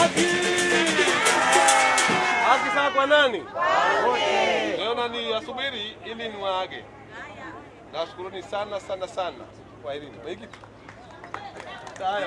Haki! Haki sawa kwa nani? Ni asubiri ili niwaage. Nashukuruni sana sana sana kwa hili. Sawa.